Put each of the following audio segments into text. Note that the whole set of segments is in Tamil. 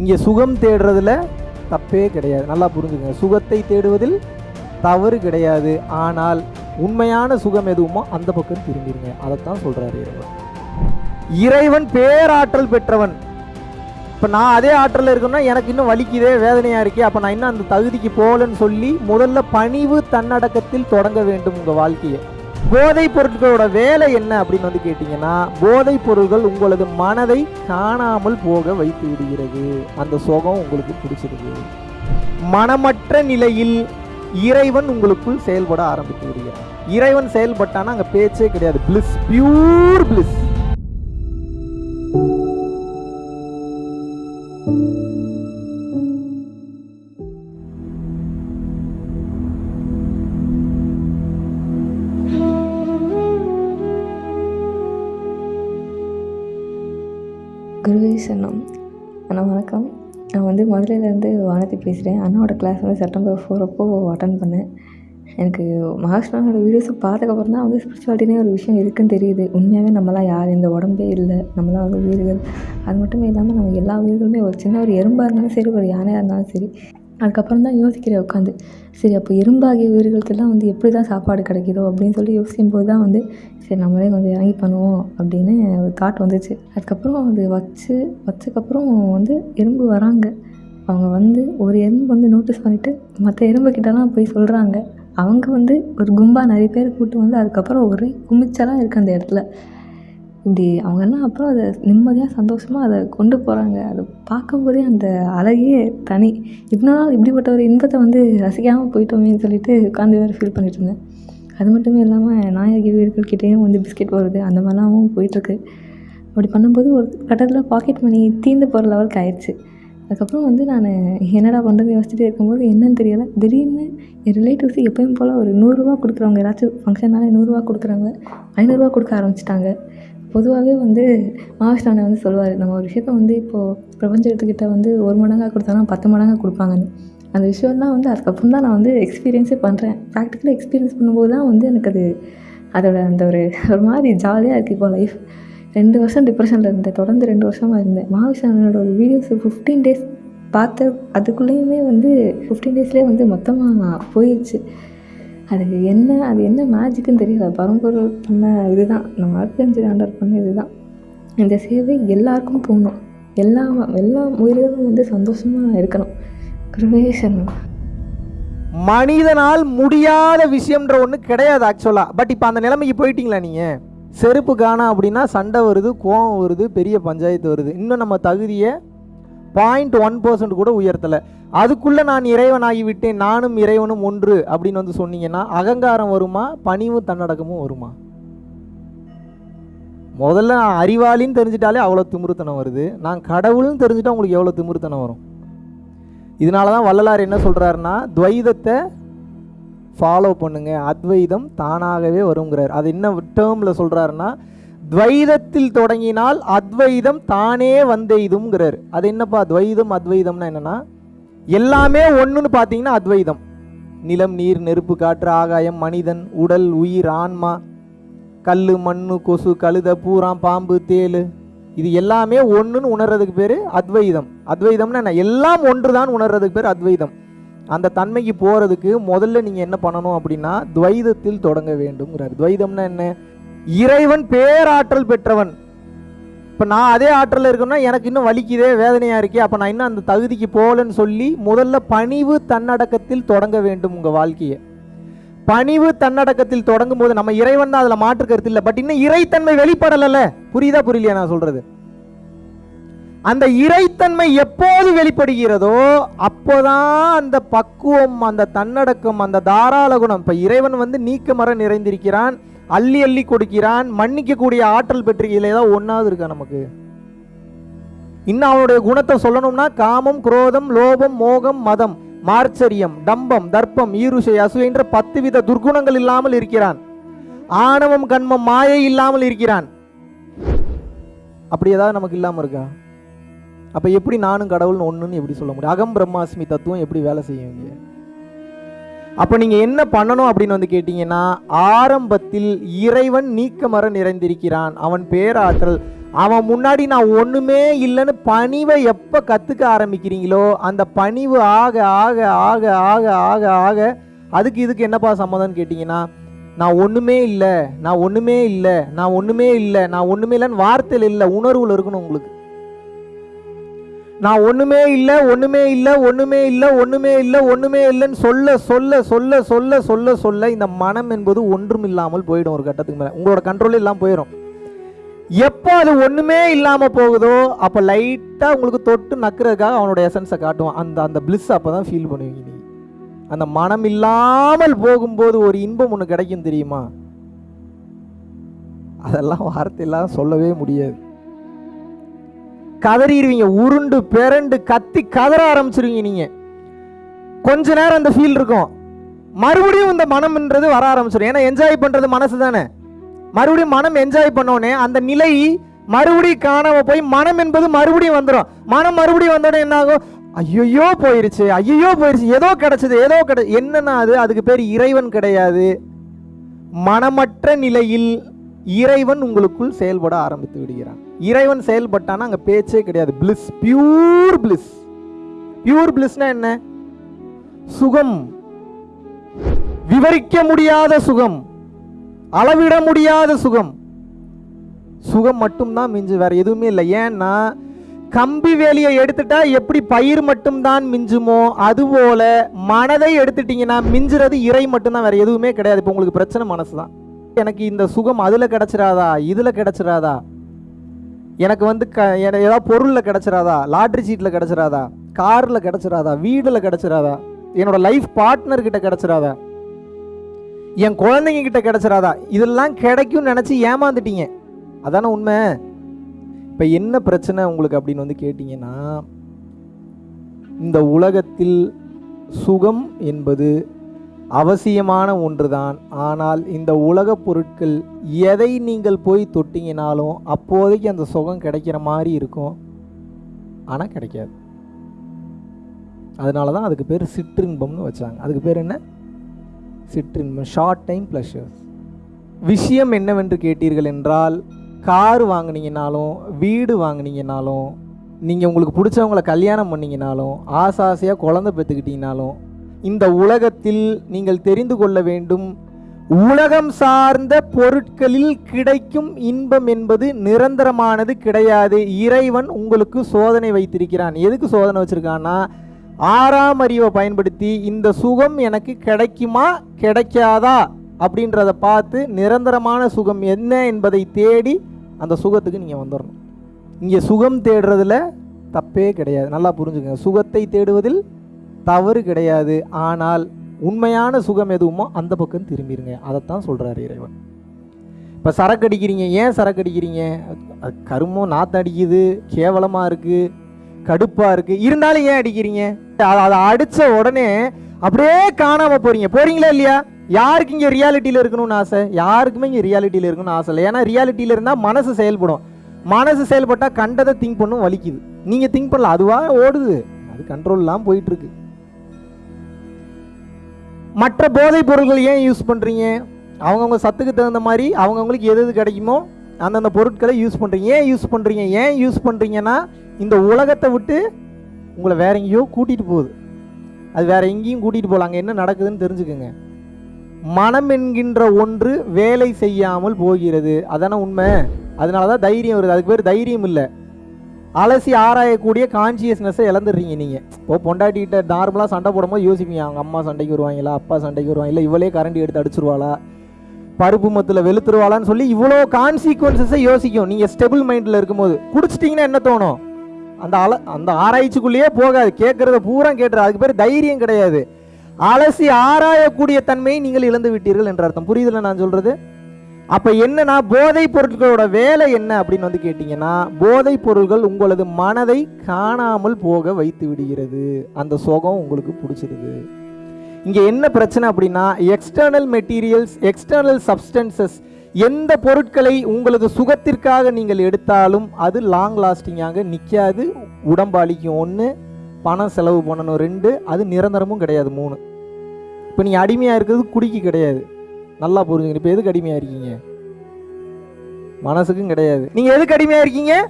இங்கே சுகம் தேடுறதுல தப்பே கிடையாது. நல்லா புரிஞ்சுங்க சுகத்தை தேடுவதில் தவறு கிடையாது. ஆனால் உண்மையான சுகம் எதுவுமோ அந்த பக்கம் திரும்பிடுங்க. அதைத்தான் சொல்கிறாரு இறைவன். இறைவன் பேராற்றல் பெற்றவன். இப்போ நான் அதே ஆற்றலில் இருக்கேன்னா எனக்கு இன்னும் வலிக்குதே வேதனையாக இருக்கே. அப்போ நான் இன்னும் அந்த தகுதிக்கு போகலன்னு சொல்லி முதல்ல பணிவு தன்னடக்கத்தில் தொடங்க வேண்டும் உங்கள் வாழ்க்கையை. போதைப் பொருட்களோட வேலை என்ன அப்படின்னு வந்து கேட்டிங்கன்னா போதைப் பொருள்கள் உங்களது மனதை காணாமல் போக வைத்து விடுகிறது. அந்த சோகம் உங்களுக்கு பிடிச்சிருக்கு. மனமற்ற நிலையில் இறைவன் உங்களுக்குள் செயல்பட ஆரம்பித்து விடுகிறார். இறைவன் செயல்பட்டானா அங்கே பேச்சே கிடையாது. பிளிஸ் பியூர் பிளிஸ் அண்ணா வணக்கம். நான் வந்து மதுரையிலேருந்து வானதி பேசுகிறேன். அண்ணாவோட கிளாஸ் வந்து செப்டம்பர் ஃபோர் அப்போ அட்டன் பண்ணேன். எனக்கு மகாஷ்ணனோட வீடியோஸை பார்த்ததுக்கப்புறம் தான் வந்து ஸ்பிரிச்சுவாலிட்டினே ஒரு விஷயம் இருக்குன்னு தெரியுது. உண்மையாகவே நம்மளாம் யார்? இந்த உடம்பே இல்லை. நம்மளாம் வந்து உயிர்கள். அது மட்டும் இல்லாமல் நம்ம எல்லா உயிர்களுமே ஒரு சின்ன ஒரு எறும்பாக இருந்தாலும் சரி ஒரு யானையாக இருந்தாலும் சரி அதுக்கப்புறம் தான் யோசிக்கிறேன் உட்காந்து. சரி அப்போ எறும்பாகிய உயிர்களுக்கெல்லாம் வந்து எப்படி தான் சாப்பாடு கிடைக்கிதோ அப்படின்னு சொல்லி யோசிக்கும் போது தான் வந்து சரி நம்மளே கொஞ்சம் இறங்கி பண்ணுவோம் அப்படின்னு ஒரு தாட் வந்துச்சு. அதுக்கப்புறம் அது வச்சு வச்சக்கப்புறம் வந்து எறும்பு வராங்க. அவங்க வந்து ஒரு எறும்பு வந்து நோட்டீஸ் பண்ணிவிட்டு மற்ற எறும்புக்கிட்டலாம் போய் சொல்கிறாங்க அவங்க வந்து ஒரு கும்பா நிறைய பேர் கூட்டு வந்து அதுக்கப்புறம் ஒரே குமிச்சலாக இருக்குது அந்த இடத்துல. இப்படி அவங்கெல்லாம் அப்புறம் அதை நிம்மதியாக சந்தோஷமாக அதை கொண்டு போகிறாங்க அதை பார்க்கும்போதே அந்த அழகே தனி. இவ்வளோ நாள் இப்படிப்பட்ட ஒரு இன்பத்தை வந்து ரசிக்காமல் போயிட்டோமேன்னு சொல்லிட்டு உட்காந்து வேறு ஃபீல் பண்ணிட்டு இருந்தேன். அது மட்டுமே இல்லாமல் நாயகி வீரர்கள்கிட்டேயும் வந்து பிஸ்கெட் போடுறது அந்த மாதிரிலாம் போயிட்டுருக்கு. அப்படி பண்ணும்போது ஒரு கட்டத்தில் பாக்கெட் மணி தீர்ந்து போகிற லெவலுக்கு ஆயிடுச்சு. அதுக்கப்புறம் வந்து நான் என்னடா பண்ணுறதுன்னு யோசிச்சுட்டு இருக்கும்போது என்னன்னு தெரியலை. திடீர்னு என் ரிலேட்டிவ்ஸ் எப்பயும் போல் ஒரு நூறுரூவா கொடுக்குறவங்க ஏதாச்சும் ஃபங்க்ஷன்னாலே நூறுரூவா கொடுக்குறவங்க ஐநூறுரூவா கொடுக்க ஆரம்பிச்சிட்டாங்க. பொதுவாகவே வந்து மகாவிஷ்ணானை வந்து சொல்லுவார் நம்ம ஒரு விஷயத்த வந்து இப்போது பிரபஞ்சத்துக்கிட்ட வந்து ஒரு மடங்காக கொடுத்தாலும் பத்து மடங்காக கொடுப்பாங்கன்னு. அந்த விஷயம்லாம் வந்து அதுக்கப்புறம் தான் நான் வந்து எக்ஸ்பீரியன்ஸே பண்ணுறேன் ப்ராக்டிக்கலாக எக்ஸ்பீரியன்ஸ் பண்ணும்போது தான் வந்து எனக்கு அது அதோட அந்த ஒரு ஒரு மாதிரி ஜாலியாக இருக்குது இப்போ லைஃப் ரெண்டு வருஷம் டிப்ரெஷனில் இருந்தேன். தொடர்ந்து ரெண்டு வருஷமாக இருந்தேன். மகாவிஷ்ணனோட ஒரு வீடியோஸ் ஃபிஃப்டீன் டேஸ் பார்த்த அதுக்குள்ளேயுமே வந்து ஃபிஃப்டீன் டேஸ்லேயே வந்து மொத்தமாக போயிடுச்சு அது என்ன அது என்ன மேஜிக்குன்னு தெரியல பரம்பொருள் பண்ண இதுதான். நம்ம அர்த்தஞ்சு ஆண்டர் பண்ண இதுதான். இந்த சேவை எல்லாருக்கும் போகணும். எல்லா எல்லா உயிர்களும் வந்து சந்தோஷமாக இருக்கணும். குருவேசனம் மனிதனால் முடியாத விஷயம்ன்ற ஒன்று கிடையாது ஆக்சுவலாக பட் இப்போ அந்த நிலைமைக்கு போயிட்டீங்களா நீங்கள் செருப்பு காணா அப்படின்னா சண்டை வருது கோவம் வருது பெரிய பஞ்சாயத்து வருது. இன்னும் நம்ம தகுதியை பாயிண்ட் ஒன் பர்சன்ட் கூட உயர்த்தலை. அதுக்குள்ளே நான் இறைவனாகி விட்டேன் நானும் இறைவனும் ஒன்று அப்படின்னு வந்து சொன்னீங்கன்னா அகங்காரம் வருமா பணிவும் தன்னடக்கமும் வருமா? முதல்ல நான் அறிவாளின்னு தெரிஞ்சிட்டாலே அவ்வளோ திமிருத்தனம் வருது. நான் கடவுள்னு தெரிஞ்சுட்டா உங்களுக்கு எவ்வளோ திமிருத்தனம் வரும்? இதனால தான் வள்ளலார் என்ன சொல்கிறாருன்னா துவைதத்தை ஃபாலோ பண்ணுங்க. அத்வைதம் தானாகவே வருங்கிறார். அது என்ன டேர்மில் சொல்கிறாருன்னா துவைதத்தில் தொடங்கினால் அத்வைதம் தானே வந்தெய்துங்கிறார் அது என்னப்பா துவைதம் அத்வைதம்னா என்னன்னா எல்லாமே ஒன்றுன்னு பார்த்தீங்கன்னா அத்வைதம். நிலம் நீர் நெருப்பு காற்று ஆகாயம் மனிதன் உடல் உயிர் ஆன்மா கல் மண்ணு கொசு கழுத பூரான் பாம்பு தேளு. இது எல்லாமே ஒன்றுன்னு உணர்றதுக்கு பேர் அத்வைதம். அத்வைதம்னா என்ன? எல்லாம் ஒன்று தான் உணர்றதுக்கு பேர் அத்வைதம். அந்த தன்மைக்கு போகிறதுக்கு முதல்ல நீங்கள் என்ன பண்ணணும் அப்படின்னா துவைதத்தில் தொடங்க வேண்டும்ங்கிறார். துவைதம்னா என்ன? இறைவன் பேராற்றல் பெற்றவன். இப்போ நான் அதே ஆற்றலில் இருக்கேன்னா எனக்கு இன்னும் வலிக்குதே வேதனையாக இருக்கே அப்போ நான் இன்னும் அந்த தகுதிக்கு போகலன்னு சொல்லி முதல்ல பணிவு தன்னடக்கத்தில் தொடங்க வேண்டும் உங்கள் வாழ்க்கையை. பணிவு தன்னடக்கத்தில் தொடங்கும் போது நம்ம இறைவன் தான் அதில் மாற்று கருத்து இல்லை பட் இன்னும் இறைத்தன்மை வெளிப்படலைல்ல. புரியுதா புரியலையா நான் சொல்றது? அந்த இறைத்தன்மை எப்போது வெளிப்படுகிறதோ அப்போதான் அந்த பக்குவம் அந்த தன்னடக்கம் அந்த தாராள குணம். இப்போ இறைவன் வந்து நீக்கமர நிறைந்திருக்கிறான். அள்ளி அள்ளி கொடுக்கிறான். மன்னிக்கக்கூடிய ஆற்றல் பெற்றிருக்கையில் ஏதாவது ஒன்றாவது இருக்கா நமக்கு? இன்னும் அவனுடைய குணத்தை சொல்லணும்னா காமம் குரோதம் லோபம் மோகம் மதம் மார்ச்சரியம் டம்பம் தர்ப்பம் ஈருஷை அசூயன்ற பத்து வித துர்குணங்கள் இல்லாமல் இருக்கிறான். ஆணவம் கண்மம் மாயை இல்லாமல் இருக்கிறான். அப்படி ஏதாவது நமக்கு இல்லாமல் இருக்கா? அப்போ எப்படி நானும் கடவுள்னு ஒன்றுன்னு எப்படி சொல்ல முடியும்? அகம் பிரம்மாஸ்மி தத்துவம் எப்படி வேலை செய்யுங்க அப்போ நீங்கள் என்ன பண்ணணும் அப்படின்னு வந்து கேட்டிங்கன்னா ஆரம்பத்தில் இறைவன் நீக்கமர நிறைந்திருக்கிறான். அவன் பேராற்றல். அவன் முன்னாடி நான் ஒன்றுமே இல்லைன்னு பணிவை எப்போ கற்றுக்க ஆரம்பிக்கிறீங்களோ அந்த பணிவு ஆக ஆக ஆக ஆக ஆக ஆக அதுக்கு இதுக்கு என்னப்பா சம்மதம்னு கேட்டிங்கன்னா நான் ஒன்றுமே இல்லை நான் ஒன்றுமே இல்லை நான் ஒன்றுமே இல்லை நான் ஒன்றுமே இல்லைன்னு வார்த்தையில் இல்லை உணர்வில் இருக்கணும் உங்களுக்கு. நான் ஒன்றுமே இல்லை ஒன்றுமே இல்லை ஒன்றுமே இல்லை ஒன்றுமே இல்லை ஒன்றுமே இல்லைன்னு சொல்ல சொல்ல சொல்ல சொல்ல சொல்ல சொல்ல இந்த மனம் என்பது ஒன்றும் இல்லாமல் போயிடும் ஒரு கட்டத்துக்கு மேலே. உங்களோட கண்ட்ரோல் இல்லாமல் போயிடும் எப்போ அது ஒன்றுமே இல்லாமல் போகுதோ அப்போ லைட்டாக உங்களுக்கு தொட்டு நக்கிறதுக்காக அவனோட எசன்ஸை காட்டுவான். அந்த அந்த பிளிஸ் அப்போ தான் ஃபீல் பண்ணுவீங்க நீங்கள் அந்த மனம் இல்லாமல் போகும்போது ஒரு இன்பம் ஒன்று கிடைக்கும் தெரியுமா? அதெல்லாம் வார்த்தையெல்லாம் சொல்லவே முடியாது. கதறிடுவீங்க. உருண்டு பிறண்டு கத்தி கதற ஆரம்பிச்சிருவீங்க நீங்கள் கொஞ்ச நேரம் அந்த ஃபீல் இருக்கும். மறுபடியும் இந்த மனம்ன்றது வர ஆரம்பிச்சிடும் ஏன்னா என்ஜாய் பண்ணுறது மனசு தானே. மறுபடியும் மனம் என்ஜாய் பண்ணோடனே அந்த நிலை மறுபடியும் காணாம போய் மனம் என்பது மறுபடியும் வந்துடும் மனம் மறுபடியும் வந்தோடனே என்ன ஆகும் ஐயோ போயிருச்சு. ஐயோ போயிருச்சு. ஏதோ கிடைச்சது ஏதோ கிடை என்னன்னா அது? அதுக்கு பேர் இறைவன் கிடையாது. மனமற்ற நிலையில் இறைவன் உங்களுக்குள் செயல்பட ஆரம்பித்து விடுகிறான். இறைவன் செயல்பட்டானா அங்க பேச்சே கிடையாது. பிளிஸ் பியூர் பிளிஸ் பியூர் பிளிஸ்னா என்ன? சுகம். விவரிக்க முடியாத சுகம். அளவிட முடியாத சுகம். சுகம் மட்டும்தான் மிஞ்சு வேற எதுவுமே இல்லை. ஏன்னா கம்பி வேலியை எடுத்துட்டா எப்படி பயிர் மட்டும்தான் மிஞ்சுமோ அதுபோல மனதை எடுத்துட்டீங்கன்னா மிஞ்சுறது இறை மட்டும்தான் வேற எதுவுமே கிடையாது. இப்போ உங்களுக்கு பிரச்சனை மனசு தான் எனக்கு இந்த சுகம் அதில் கிடச்சிடாதா இதில் கிடச்சிடாதா எனக்கு வந்து க எனக்கு ஏதாவது பொருளில் கிடச்சிராதா? லாட்ரி சீட்டில் கிடச்சிராதா? காரில் கிடச்சிராதா? வீடில் கிடச்சிராதா? என்னோடய லைஃப் பார்ட்னர்கிட்ட கிடச்சிராதா? என் குழந்தைங்க கிட்ட கிடச்சிராதா? இதெல்லாம் கிடைக்கும்னு நினச்சி ஏமாந்துட்டீங்க. அதானே உண்மை? இப்போ என்ன பிரச்சனை உங்களுக்கு அப்படின்னு வந்து கேட்டிங்கன்னா இந்த உலகத்தில் சுகம் என்பது அவசியமான ஒன்றுதான். ஆனால் இந்த உலகப் பொருட்கள் எதை நீங்கள் போய் தொட்டிங்கனாலும் அப்போதைக்கு அந்த சுகம் கிடைக்கிற மாதிரி இருக்கும். ஆனால் கிடைக்காது. அதனால தான் அதுக்கு பேர் சிற்றின்பம்னு வச்சாங்க. அதுக்கு பேர் என்ன? சிற்றின்பம். ஷார்ட் டைம் ப்ளஷர்ஸ் விஷயம் என்னவென்று கேட்டீர்கள் என்றால் கார் வாங்கினீங்கனாலும் வீடு வாங்கினீங்கனாலும் நீங்கள் உங்களுக்கு பிடிச்சவங்கள கல்யாணம் பண்ணிங்கனாலும் ஆசை ஆசையாக குழந்தை பெற்றுக்கிட்டீங்கனாலும் இந்த உலகத்தில் நீங்கள் தெரிந்து கொள்ள வேண்டும். உலகம் சார்ந்த பொருட்களில் கிடைக்கும் இன்பம் என்பது நிரந்தரமானது கிடையாது. இறைவன் உங்களுக்கு சோதனை வைத்திருக்கிறான். எதுக்கு சோதனை வச்சிருக்கான்னா ஆறாம் அறிவை பயன்படுத்தி இந்த சுகம் எனக்கு கிடைக்குமா கிடைக்காதா அப்படின்றத பார்த்து நிரந்தரமான சுகம் என்ன என்பதை தேடி அந்த சுகத்துக்கு நீங்கள் வந்துடணும் இங்கே சுகம் தேடுறதுல தப்பே கிடையாது. நல்லா புரிஞ்சுக்கங்க. சுகத்தை தேடுவதில் தவறு கிடையாது. ஆனால் உண்மையான சுகம் எதுவுமோ அந்த பக்கம் திரும்பிடுங்க அதைத்தான் சொல்கிறார் இறைவன். இப்போ சரக்கு அடிக்கிறீங்க. ஏன் சரக்கு அடிக்கிறீங்க? கருமம் நாத்தம் அடிக்குது கேவலமாக இருக்குது கடுப்பாக இருக்குது இருந்தாலும் ஏன் அடிக்கிறீங்க? அதை அதை அடித்த உடனே அப்படியே காணாமல் போகிறீங்க போகிறீங்களா இல்லையா? யாருக்கு இங்கே ரியாலிட்டியில் இருக்கணும்னு ஆசை? யாருக்குமே இங்கே ரியாலிட்டியில் இருக்கணும்னு ஆசை இல்லை. ஏன்னா ரியாலிட்டியில் இருந்தால் மனசு செயல்படும். மனசு செயல்பட்டால் கண்டதை திங்க் பண்ணும் வலிக்குது. நீங்கள் திங்க் பண்ணல அதுவாக ஓடுது. அது கண்ட்ரோல்லாம் போயிட்டுருக்கு மற்ற போதைப் பொருட்கள் ஏன் யூஸ் பண்ணுறீங்க அவங்கவுங்க சத்துக்கு தகுந்த மாதிரி அவங்கவுங்களுக்கு எது எது கிடைக்குமோ அந்தந்த பொருட்களை யூஸ் பண்ணுறீங்க ஏன் யூஸ் பண்ணுறீங்க ஏன் யூஸ் பண்ணுறீங்கன்னா இந்த உலகத்தை விட்டு உங்களை வேற எங்கேயோ கூட்டிகிட்டு போகுது. அது வேற எங்கேயும் கூட்டிகிட்டு போகலாங்க என்ன நடக்குதுன்னு தெரிஞ்சுக்கோங்க. மனம் என்கின்ற ஒன்று வேலை செய்யாமல் போகிறது. அதான உண்மை? அதனால தான் தைரியம் வருது. அதுக்கு பேர் தைரியம் இல்லை. அலசி ஆராயக்கூடிய கான்சியஸ்னஸை இழந்துடுறீங்க நீங்கள் இப்போ பொண்டாட்டிகிட்ட நார்மலாக சண்டை போடும்போது யோசிப்பீங்க அவங்க அம்மா சண்டைக்கு வருவாங்களா? அப்பா சண்டைக்கு வருவாங்களா? இவளே கரண்டி எடுத்து அடிச்சிருவாளா? பருப்பு மத்தில் வெளுத்துருவாளான்னு சொல்லி இவ்வளோ கான்சிக்வன்சஸை யோசிக்கும். நீங்கள் ஸ்டெபிள் மைண்டில் இருக்கும்போது. குடிச்சிட்டிங்கன்னா என்ன தோணும்? அந்த அல அந்த ஆராய்ச்சிக்குள்ளேயே போகாது. கேட்குறத பூரா கேட்டுரு. அதுக்கு பேர் தைரியம் கிடையாது. அலசி ஆராயக்கூடிய தன்மையை நீங்கள் இழந்து விட்டீர்கள் என்ற அர்த்தம். புரியுதுல நான் சொல்கிறது அப்போ என்னன்னா போதைப் பொருட்களோட வேலை என்ன அப்படின்னு வந்து கேட்டிங்கன்னா போதைப் பொருள்கள் உங்களது மனதை காணாமல் போக வைத்து விடுகிறது. அந்த சுகம் உங்களுக்கு பிடிச்சிருது. இங்கே என்ன பிரச்சனை அப்படின்னா எக்ஸ்டர்னல் மெட்டீரியல்ஸ் எக்ஸ்டர்னல் சப்ஸ்டன்சஸ் எந்த பொருட்களை உங்களது சுகத்திற்காக நீங்கள் எடுத்தாலும் அது லாங் லாஸ்டிங்காக நிற்காது உடம்பாளிக்கும் ஒன்று பணம் செலவு பண்ணணும் ரெண்டு அது நிரந்தரமும் கிடையாது மூணு. இப்போ நீங்கள் அடிமையாக இருக்கிறது குடிக்கு கிடையாது. நல்லா புரிஞ்சுங்க இப்போ எதுக்கு அடிமையாக இருக்கீங்க? மனசுக்கும் கிடையாது. நீங்க எதுக்கு அடிமையா இருக்கீங்க?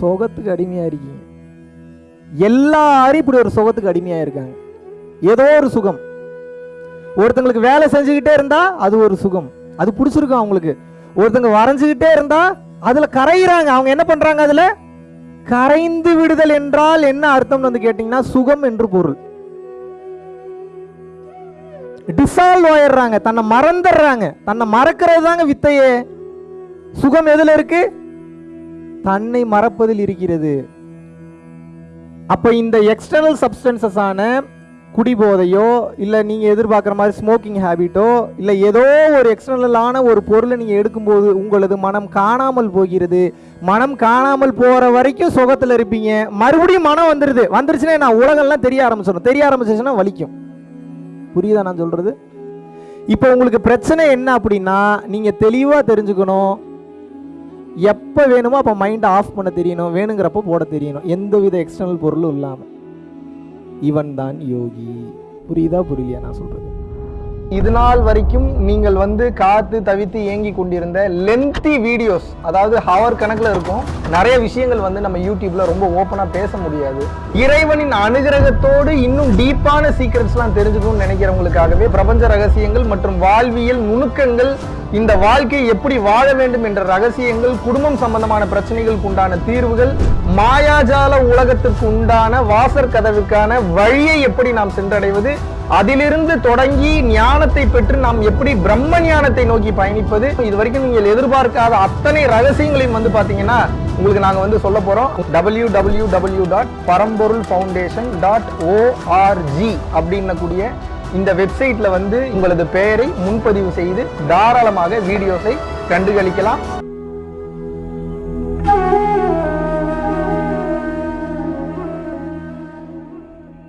சுகத்துக்கு அடிமையா இருக்கீங்க. எல்லாரும் இப்படி ஒரு சுகத்துக்கு அடிமையா இருக்காங்க. ஏதோ ஒரு சுகம். ஒருத்தங்களுக்கு வேலை செஞ்சுக்கிட்டே இருந்தா அது ஒரு சுகம். அது பிடிச்சிருக்கும் அவங்களுக்கு. ஒருத்தங்க வரைஞ்சுக்கிட்டே இருந்தா அதுல கரையிறாங்க. அவங்க என்ன பண்றாங்க அதுல? கரைந்து விடுதல் என்றால் என்ன அர்த்தம்னு வந்து கேட்டீங்கன்னா சுகம் என்று பொருள். டிசால்வ் ஆயிடுறாங்க தன்னை மறந்துடுறாங்க. தன்னை மறக்கிறது தாங்க வித்தையே. சுகம் எதில் இருக்கு? தன்னை மறப்பதில் இருக்கிறது. அப்போ இந்த எக்ஸ்டர்னல் சப்ஸ்டன்சஸ் ஆன குடிபோதையோ இல்லை நீங்கள் எதிர்பார்க்குற மாதிரி ஸ்மோக்கிங் ஹேபிட்டோ இல்லை ஏதோ ஒரு எக்ஸ்டர்னலான ஒரு பொருளை நீங்கள் எடுக்கும்போது உங்களது மனம் காணாமல் போகிறது. மனம் காணாமல் போகிற வரைக்கும் சுகத்தில் இருப்பீங்க. மறுபடியும் மனம் வந்துடுது வந்துருச்சுன்னா நான் உலகம்லாம் தெரிய ஆரம்பிச்சிடும் தெரிய ஆரம்பிச்சிச்சுன்னா வலிக்கும். புரியுதா நான் சொல்கிறது இப்போ உங்களுக்கு பிரச்சனை என்ன அப்படின்னா நீங்கள் தெளிவாக தெரிஞ்சுக்கணும். எப்போ வேணுமோ அப்போ மைண்டை ஆஃப் பண்ண தெரியணும். வேணுங்கிறப்போ போட தெரியணும். எந்த வித எக்ஸ்டர்னல் பொருளும் இல்லாமல் இவன் தான் யோகி. புரியுதா புரியலையா நான் சொல்கிறது இது நாள் வரைக்கும் நீங்கள் வந்து காத்து தவித்து ஏங்கி கொண்டிருந்த லென்த்தி வீடியோஸ் அதாவது ஹவர் கணக்கில் இருக்கும் நிறைய விஷயங்கள் வந்து நம்ம யூடியூப்ல ரொம்ப ஓப்பனாக பேச முடியாது. இறைவனின் அனுகிரகத்தோடு இன்னும் டீப்பான சீக்ரெட்ஸ்லாம் தெரிஞ்சுக்கணும்னு நினைக்கிறவங்களுக்காகவே பிரபஞ்ச ரகசியங்கள் மற்றும் வாழ்வியல் நுணுக்கங்கள் இந்த வாழ்க்கையை எப்படி வாழ வேண்டும் என்ற ரகசியங்கள் குடும்பம் சம்பந்தமான பிரச்சனைகளுக்கு உண்டான தீர்வுகள் மாயாஜால உலகத்திற்கு உண்டான வாசற் கதவுக்கான வழியை எப்படி நாம் சென்றடைவது அதிலிருந்து தொடங்கி ஞானத்தை பெற்று நாம் எப்படி பிரம்ம ஞானத்தை நோக்கி பயணிப்பது? இது வரைக்கும் நீங்கள் எதிர்பார்க்காத அத்தனை ரகசியங்களையும் வந்து பார்த்தீங்கன்னா உங்களுக்கு நாங்கள் வந்து சொல்ல போறோம். W W W dot Paramporul foundation dot O R G அப்படின்னக்கூடிய இந்த வெப்சைட்ல வந்து உங்களது பெயரை முன்பதிவு செய்து தாராளமாக வீடியோஸை கண்டுகளிக்கலாம்.